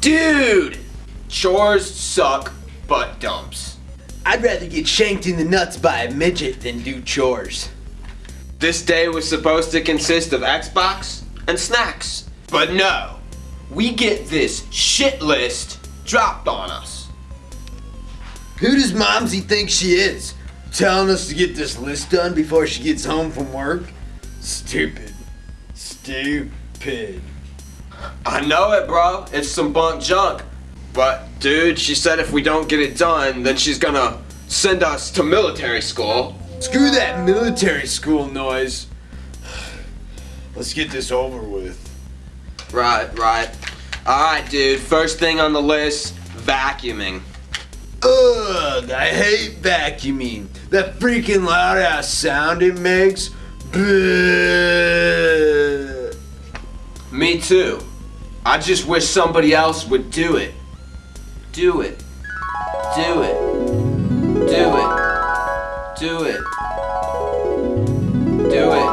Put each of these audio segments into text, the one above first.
Dude! Chores suck butt dumps. I'd rather get shanked in the nuts by a midget than do chores. This day was supposed to consist of Xbox and snacks. But no, we get this shit list dropped on us. Who does Momsy think she is? Telling us to get this list done before she gets home from work? Stupid. Stupid. I know it, bro. It's some bunk junk. But, dude, she said if we don't get it done, then she's gonna send us to military school. Screw that military school noise. Let's get this over with. Right, right. Alright, dude. First thing on the list vacuuming. Ugh, I hate vacuuming. That freaking loud ass sound it makes. Bleh. Me too. I just wish somebody else would do it. Do it. Do it. Do it. Do it. Do it.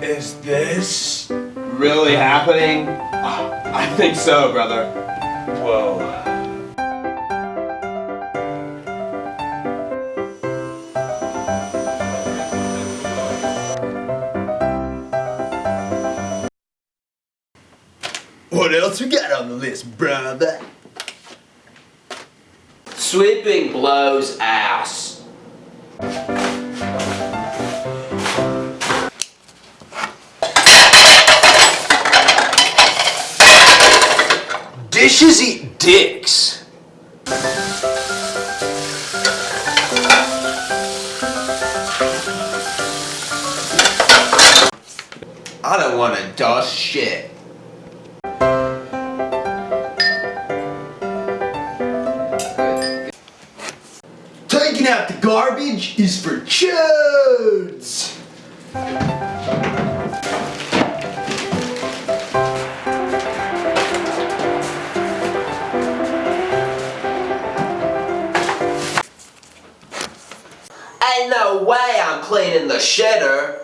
Is this? Really happening? Ah, I think so, brother. Whoa. What else we got on the list, brother? Sweeping blows ass. Dishes eat dicks. I don't want to dust shit. Taking out the garbage is for chodes. Ain't no way I'm cleaning the shitter.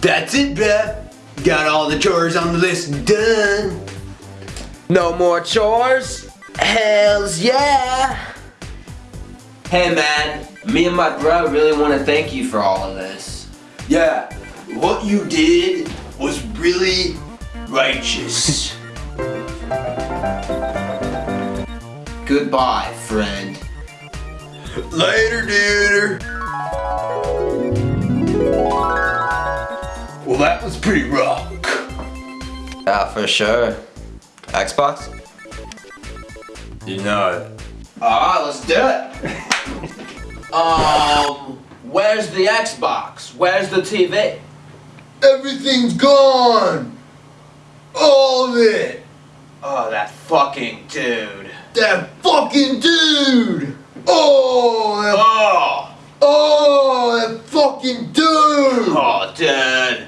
That's it, bruh. Got all the chores on the list done. No more chores? Hells yeah. Hey man, me and my bro really want to thank you for all of this. Yeah, what you did was really righteous. Goodbye, friend. Later, dude. That was pretty rock. Yeah, for sure. Xbox? You know it. Alright, let's do it. um, where's the Xbox? Where's the TV? Everything's gone. All of it. Oh, that fucking dude. That fucking dude. Oh, that, Oh, oh, that fucking dude. oh, dude.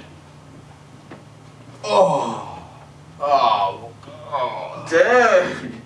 Oh. Oh, oh, dude.